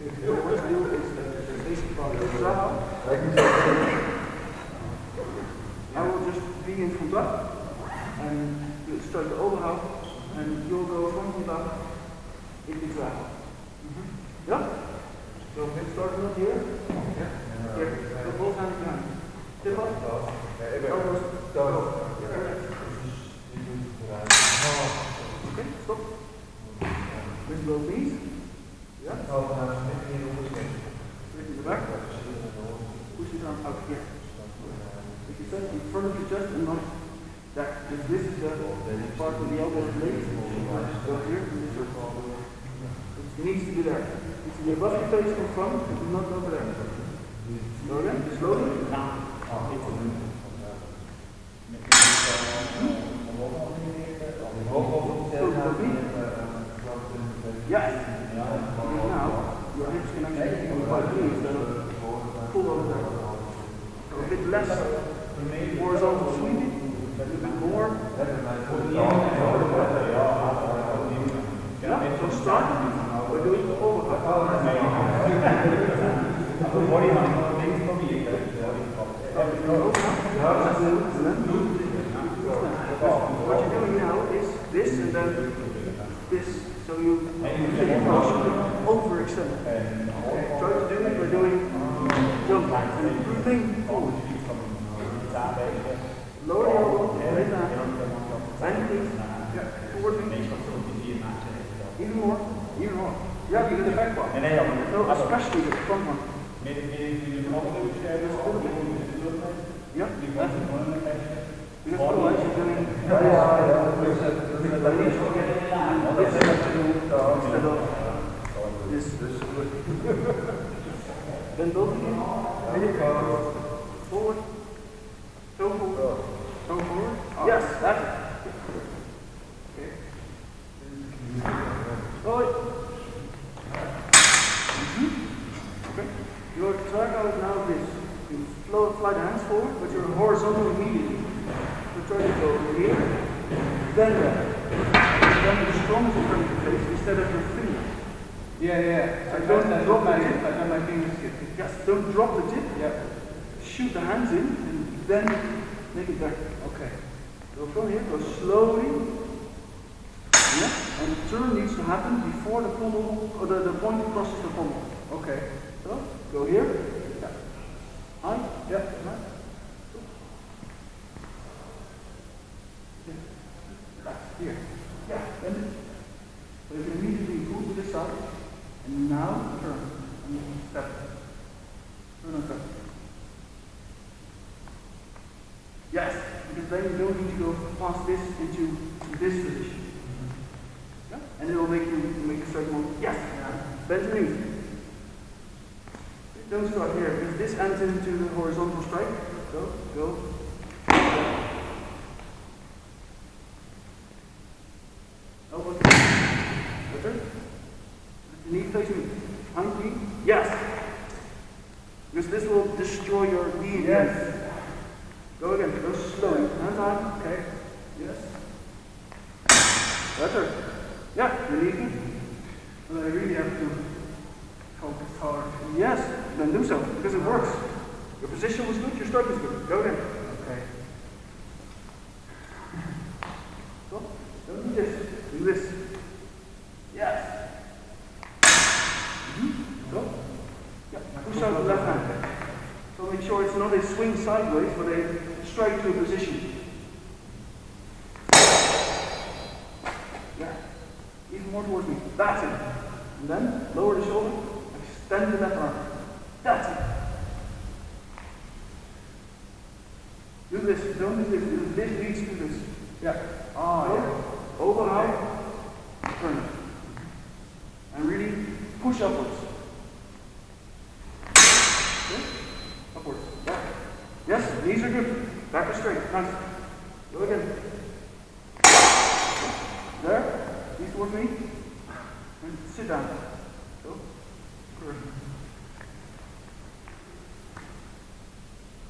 I will just be in contact and start the overhoud. And you'll go from contact in the draag. Go again, slowly. Yes. Now, your hips can actually be quite loose instead of pull over there. So a bit less horizontal sweeping, a little bit more. Yeah, so start. We're doing overhead. What you're doing now is this and then this. So you overextend. Try to do it by doing jump and breathing forward. Lower the elbow, raise that. Bend the knees. Yeah, forward knee. Even more, even more. Yeah, because the back one. No, especially the front one. Yeah, that's it. Because otherwise you're doing this instead of. Then both knees. Forward. Toe forward. Toe forward. Yes, that's it. Okay. Forward. Okay. Triangle is now this. You flow, fly the hands forward, but you're horizontal immediately. So try to go here, then there. Then the strongest in front of your face instead of your finger. Yeah, yeah. I don't don't drop my, the tip. I don't my fingers. Yes, don't drop the tip. Yeah. Shoot the hands in, and then make it back. Okay. Go from here, go slowly. Yeah, and the turn needs to happen before the pommel, or the, the point crosses the pommel. Okay. So, go here. Yeah. High. Yeah. Right. Here. Yeah. Then so you can immediately move to this side. And now turn. And step. Turn and step. Yes, because then you don't need to go past this into this position. Yeah? And it will make you make you strike more. Yes. Bend your knees. Start here because this ends into the horizontal strike. Go, go. Oh, Elbow. Better. Knee me. Behind me. Yes. Because this will destroy your knee. Yes. Go again. Go slowly. Hands on. Okay. Yes. Better. Yeah. Me. But I really have to focus hard. Yes. Then do so because it works. Your position was good. Your strike was good. Go there. Okay. Go. Don't do this. Do this. Yes. Mhm. Go. Yeah. Push out the left hand. So make sure it's not a swing sideways, but a straight to a position. Yeah. Even more towards me. That's it. And then lower the shoulder. Extend the left arm. That's it. Do this. Don't do this. This leads to this. Yeah. Oh, yeah. Overhand. Turn it. And really push upwards. Okay? Upwards. Back. Yes, knees are good. Back is straight. Nice. Go again. There. Knees towards me. And sit down. Go. Good.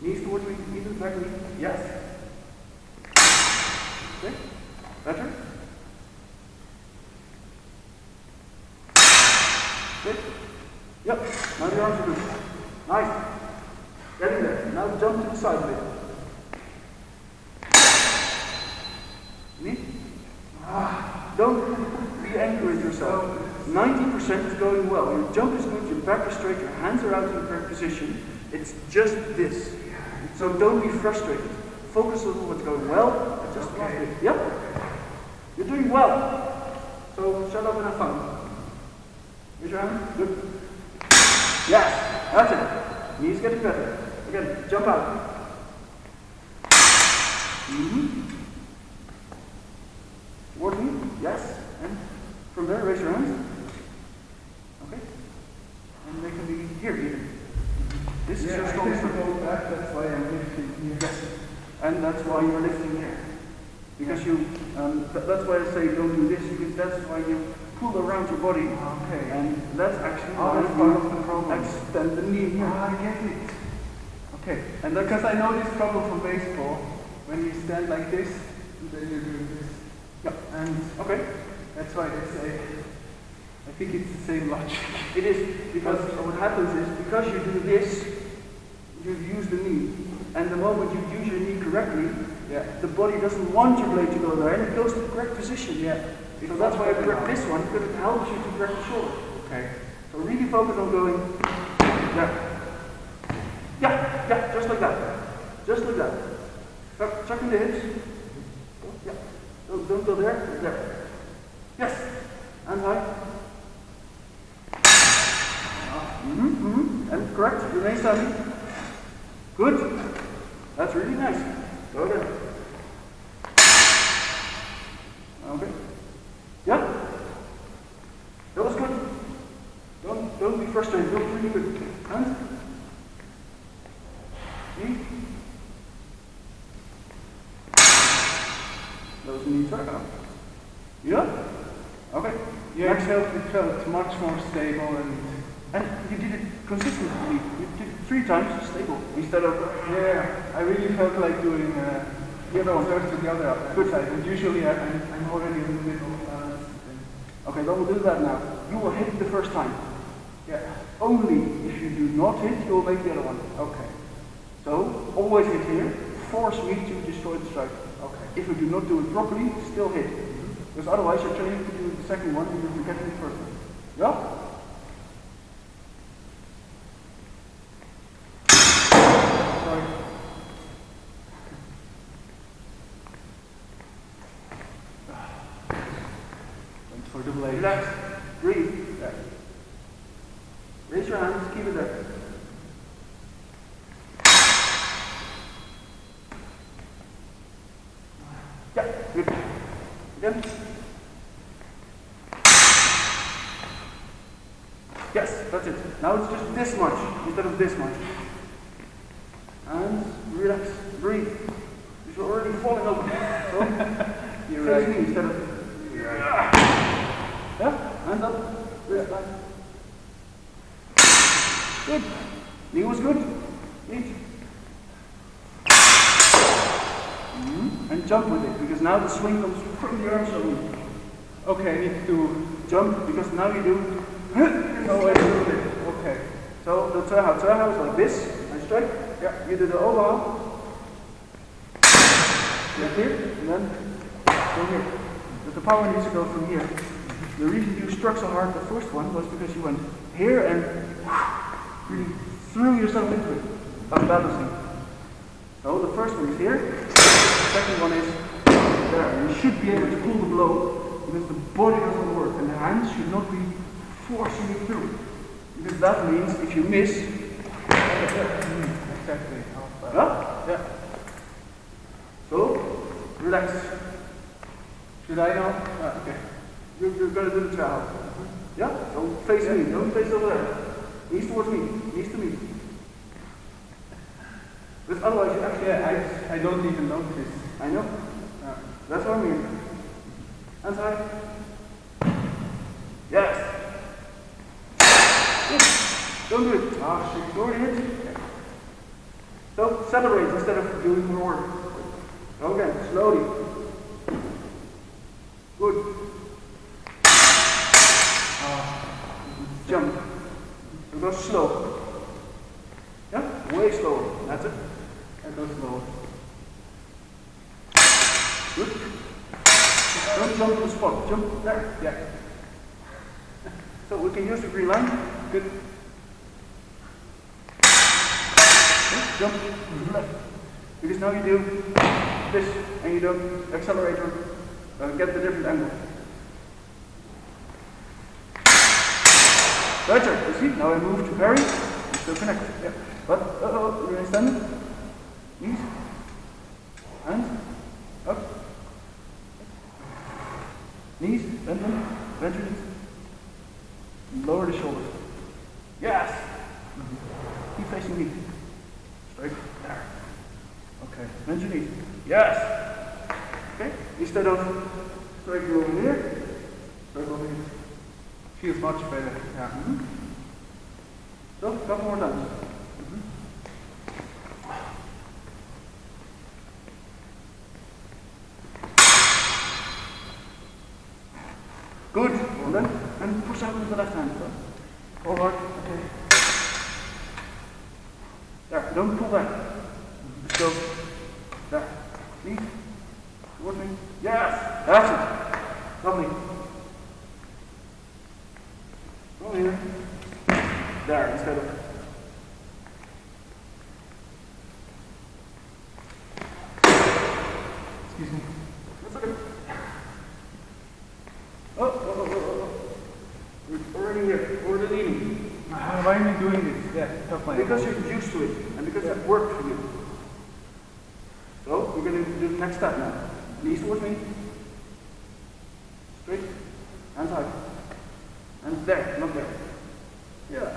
Knees towards me. Even back knee. Yes. Okay. Better? Good? Now the arms are good. Nice. Getting there. Now jump to the side a bit. Me? Ah, don't be angry with yourself. 90% is going well. Your jump is good, your back is straight, your hands are out in the correct position. It's just this. So don't be frustrated. Focus on what's going well. and Just okay. Yep. You're doing well. So shut up and have fun. Raise your hand. Good. Yes. That's it. Knees getting better. Again, jump out. Mm-hmm. Towards me. Yes. And from there, raise your hands. Okay. And they can be here even. This yeah, is your strongest. go back, that's why I'm lifting here. Yes. And that's why you're lifting here. Because you, um, th that's why I say don't do this, because that's why you pull around your body. Okay. And that's actually oh, that's part of the problem. extend the knee here. Ah, I get it. Okay. And because I know this problem from baseball, when you stand like this, then you're doing this. Yeah. And Okay. that's why they say, I think it's the same logic. It is, because what happens is, because you do this, you use the knee. And the moment you use your knee correctly, Yeah. the body doesn't want your blade to go there, and it goes to the correct position. Yeah. So that's why I correct this one, because it helps you to correct the shoulder. Okay. So really focus on going, yeah. Yeah, yeah, just like that. Just like that. In the hips. Yeah. Don't, don't go there. There. Yes. And high. Mm-hmm, mm-hmm. And correct. Remain standing. Good. That's really nice. Go again. Okay. Yeah. That was good. Don't don't be frustrated. Don't really good. Hands. See? Those knees are up. Yeah? Okay. Yeah, Next. felt, it felt much more stable and And you did it consistently. You did it three times stable instead of yeah, I really felt like doing uh, the other one first to the other Good. side. And usually I, I'm, I'm already in the middle. Uh, Okay, we'll do that now. You will hit the first time. yeah. Only if you do not hit, you will make the other one. Okay. So, always hit here. Force me to destroy the strike. Okay. If you do not do it properly, still hit. Because otherwise you're training to do the second one and you're forgetting the first one. Yeah? Sorry. Went for the blade. Relax. Breathe. Yeah. Raise your hands. Keep it there. Yeah, good. Again. Yes, that's it. Now it's just this much instead of this much. And relax. Breathe. Because you're already falling over. So, You're face right. me instead of You're right. yeah, hands up. Wrist back. Good. Knee was good. Neat. Mhm. Hmm? And jump with it, because now the swing comes from the arms only. Okay, I need to Jump, because now you do. Oh. Okay. So the Terha, Terha is like this, and straight. Yeah, you do the overhand. Left here, and then go here. But the power needs to go from here. The reason you struck so hard the first one was because you went here and really threw yourself into it, unbalancing. So the first one is here, the second one is there. You should be able to pull the blow because the body doesn't work and the hands should not be forcing you through. Because that means if you miss, Exactly. yeah? Yeah. So, relax. Should I now? Ah, okay. You're, you're gonna do the trial. Yeah? Don't face me, don't face over there. Knees towards me, knees to me. Because otherwise actually Yeah, I, I don't even notice. I know. Ah. That's what I mean. Hands high. Yes. Good. Don't do it. Ah, shit. Already hit. So celebrate instead of doing more. Go slowly. Good. Jump. Because slow. Yeah, way slower. That's it. Good. Don't jump to the spot. Jump there. Yeah. So we can use the green line. Good. Good. Jump to the left. Because now you do this and you don't accelerate or uh, get the different angle. Better. You see? Now I move to. I'm still connected. Yeah. But uh oh, remain standing. Knees. Hands. Up. Knees, bend them, bend your knees. Lower the shoulders. Yes! Keep facing me. Straight there. Okay, bend your knees. Yes! Okay, instead of straight over here, straight over here. Feels much better. Yeah. Mhm. So, couple more times. Mhm. Good. And then, and push out with the left hand. Forward. Okay. There. Don't pull back. Just go. There. Knees. Towards me. Yes. That's it. Lovely. Go here. There, instead of. Excuse me. That's okay. Oh, oh, oh, oh, oh, oh. We're already here. We're the leading. Uh, why am I doing this? Yeah, tough my Because elbow. you're used to it, and because it worked for you. So, we're going to do the next step now. Knees towards me. Straight. Hands high. And there, not there. Yeah.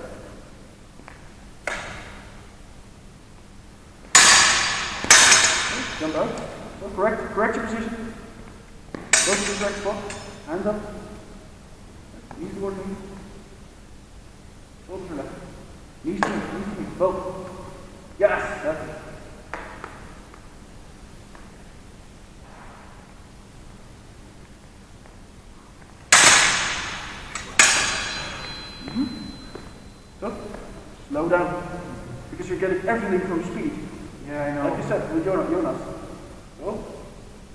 Okay, Jump out. So correct, correct your position. Go to the correct spot. Hands up. Knees towards me. Shoulders left. Knees to me, knees to me. Both. Yes, that's it. Mm-hmm. So, slow down. Because you're getting everything from speed. Yeah, I know. Like you said with Jonas. Jonas.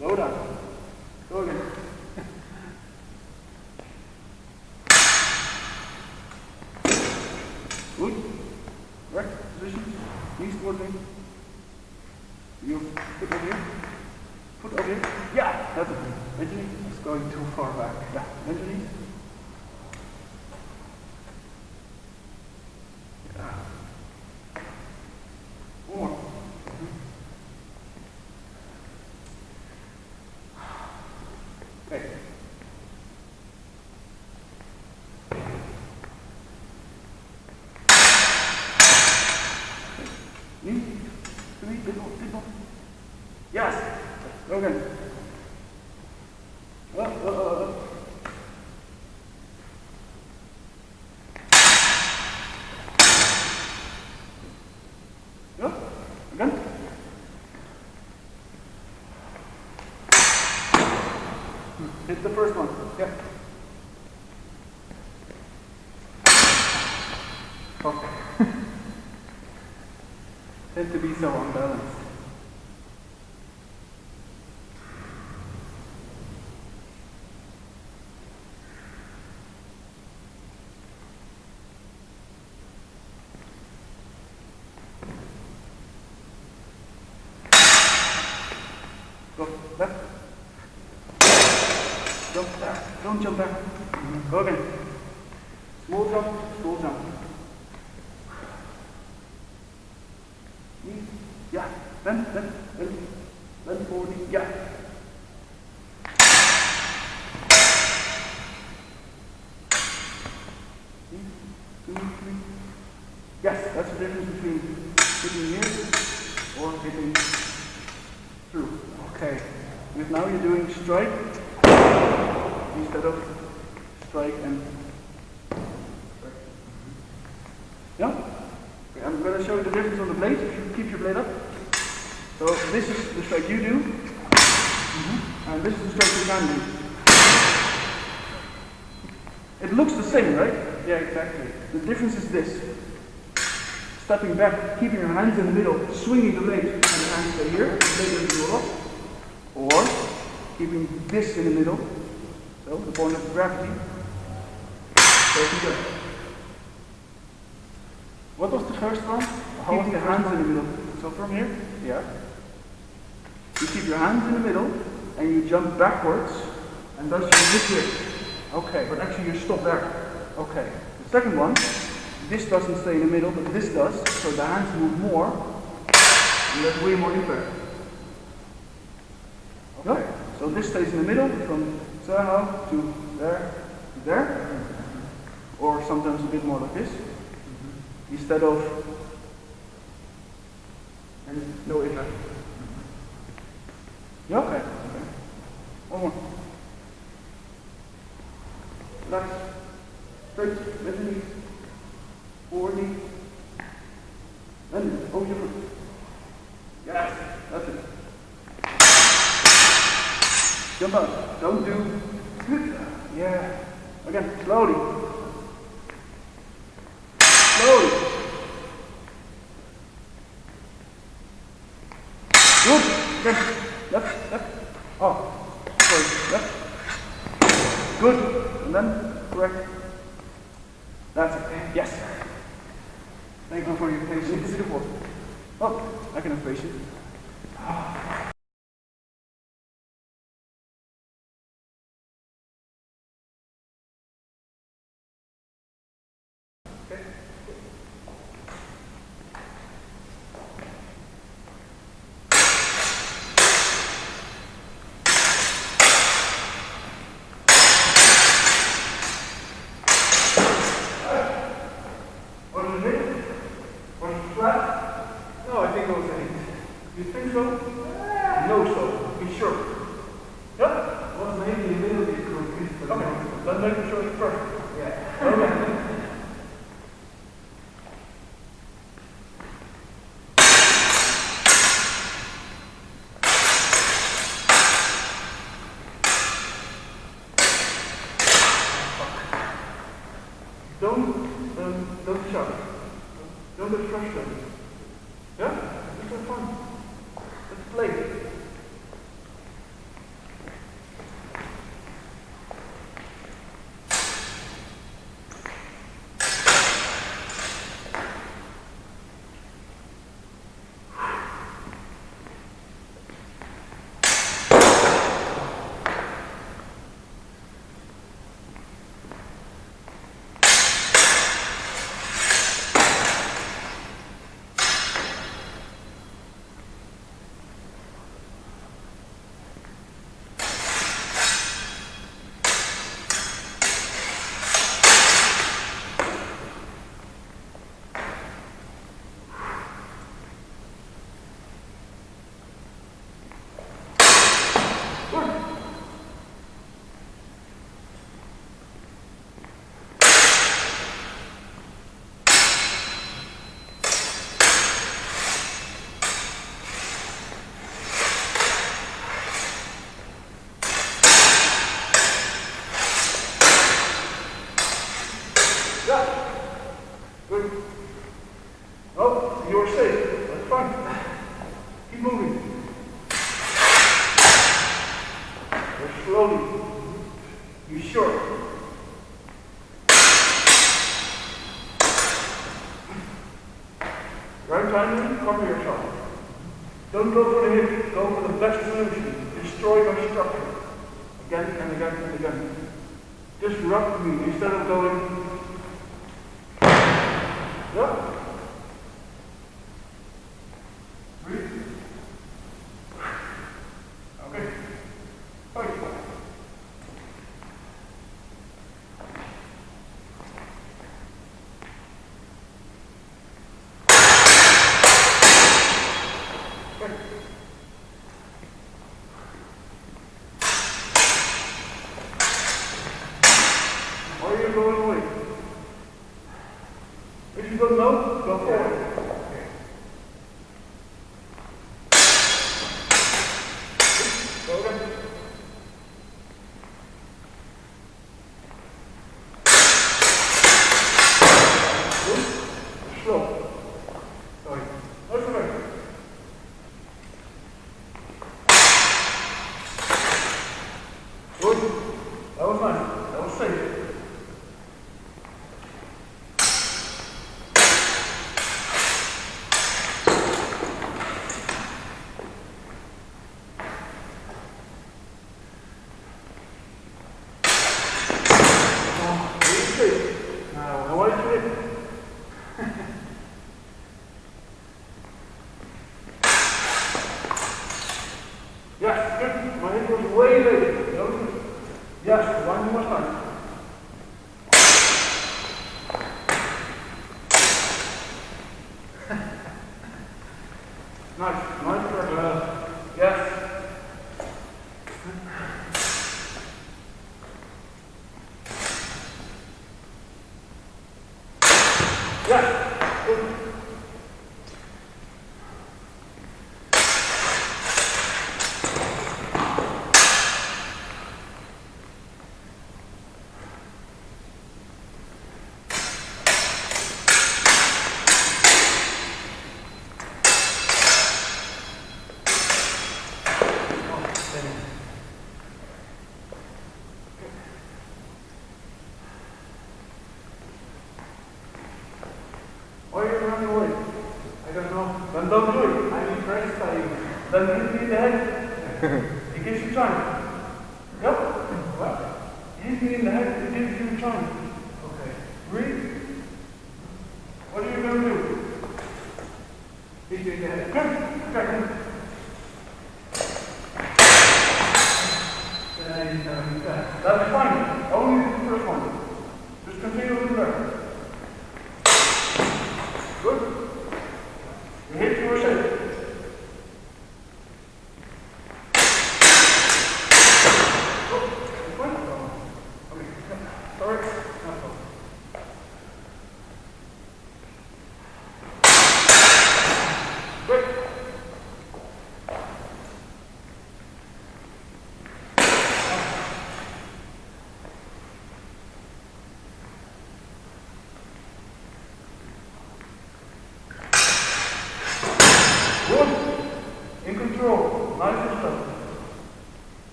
Go. Slow down. Go again. Good. Right. Position. Knees toward me. You foot over here. Foot over here. Yeah. That's it. Bend your knees. It's going too far back. Yeah. Bend your knees. Yeah. One more. Okay. Knee, to me, big one, big one. Oh, oh, oh, oh. Hit the first one. Yeah. Okay. Tend to be so unbalanced. Go left. Jump there. Don't jump back. Go again. Small jump, small jump. Knee. Yeah. Bend, bend, bend. Bend forward. Yeah. Yes, that's the difference between hitting here or hitting through. Okay. Because now you're doing strike instead of strike and strike. Yeah? Okay, I'm going to show you the difference on the blade. If you keep your blade up. So this is the strike you do, mm-hmm. and this is the strike you can do. It looks the same, right? Yeah, exactly. The difference is this. stepping back, keeping your hands in the middle, swinging the legs, and the hands stay here, the leg doesn't up. Or keeping this in the middle, so the point of gravity. What was the first one? Keeping the hands in the middle. So from here, yeah. You keep your hands in the middle, and you jump backwards, and thus you hit here. Okay. But actually you stop there. Okay. The second one, this doesn't stay in the middle, but this does, so the hands move more, and there's way more impact. Okay. So this stays in the middle, from there to there to there, or sometimes a bit more like this, instead of, and no impact. Yeah? Okay. okay. One more. Relax. Straight, bend the knees. Forward knee. Bend it. Oh, Over. Yes, that's it. Jump up. Don't do. Yeah. Again, slowly. Slowly. Good. Again. Left, left. Oh. Sorry. Left. Good. And then correct. That's it. Yes. Thank you for your patience. Beautiful. Oh, I can have patience. Timing, cover yourself. Don't go for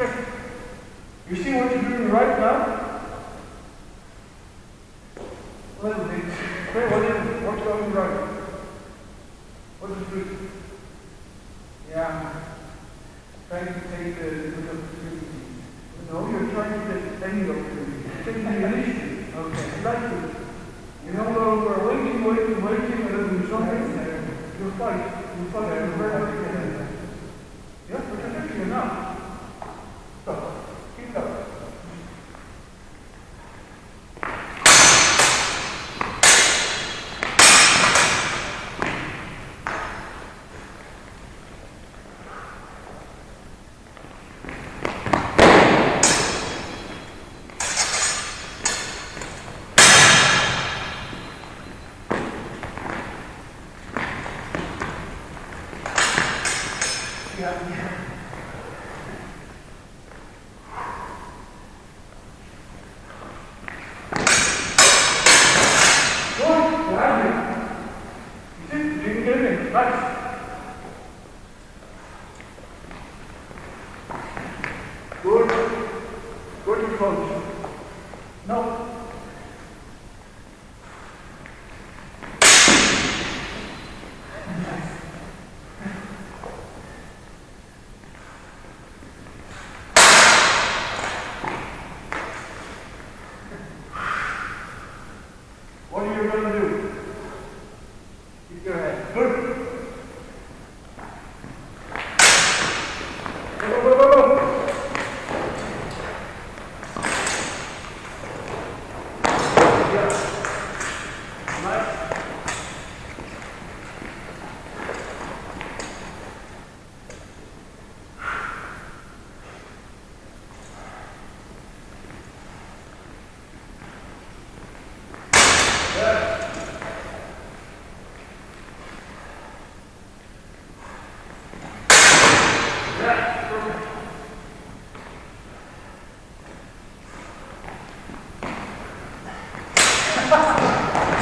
You see what you're doing right now? A little bit. Okay, what is what's going right? What is good? Yeah. Trying to take the good opportunity. No, you're trying to take any opportunity. Take the initiative. Okay. Like it. You know, though we're waiting, waiting, waiting, and then we something. You fight. You fight. You're very much ahead. Yeah, but you're fixing it now. Stop. Keep going. Yeah,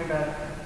Amen.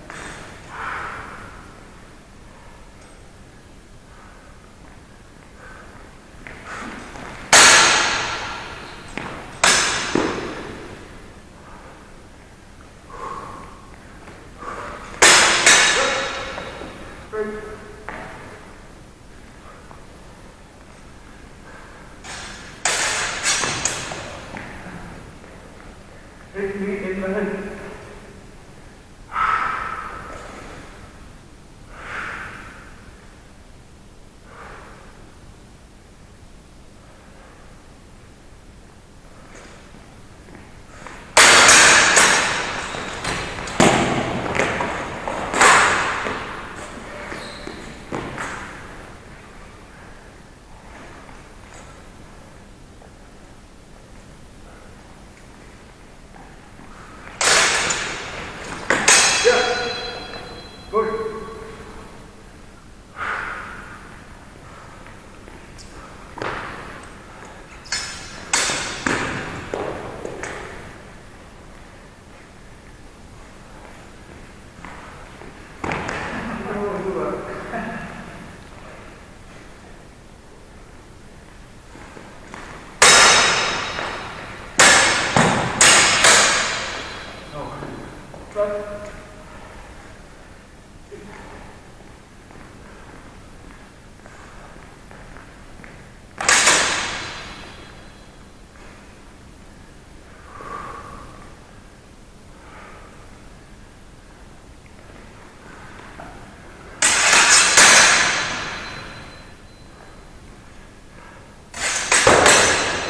Right.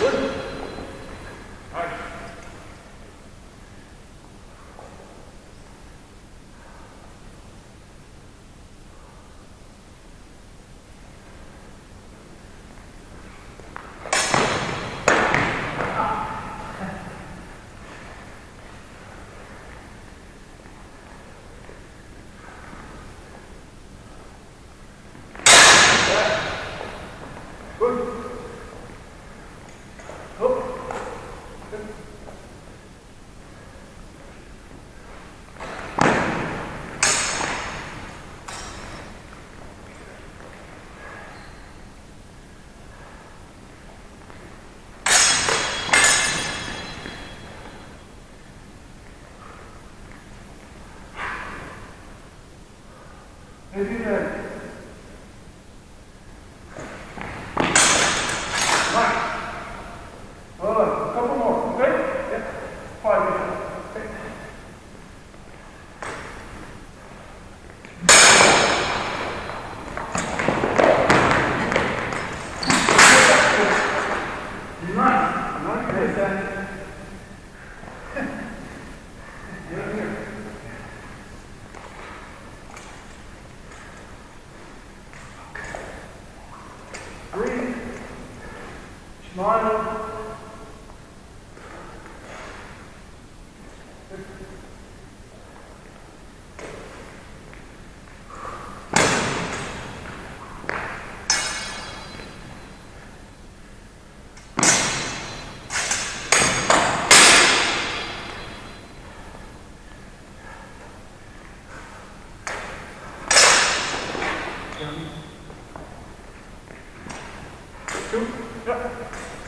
Good. Nice. Good. Up. Maybe then. Nice. Well done. A couple more, okay? Yeah. Five minutes. Okay. Nice. Nice. Yes, and- Yeah, here. Breathe. Smile. Two. Yeah.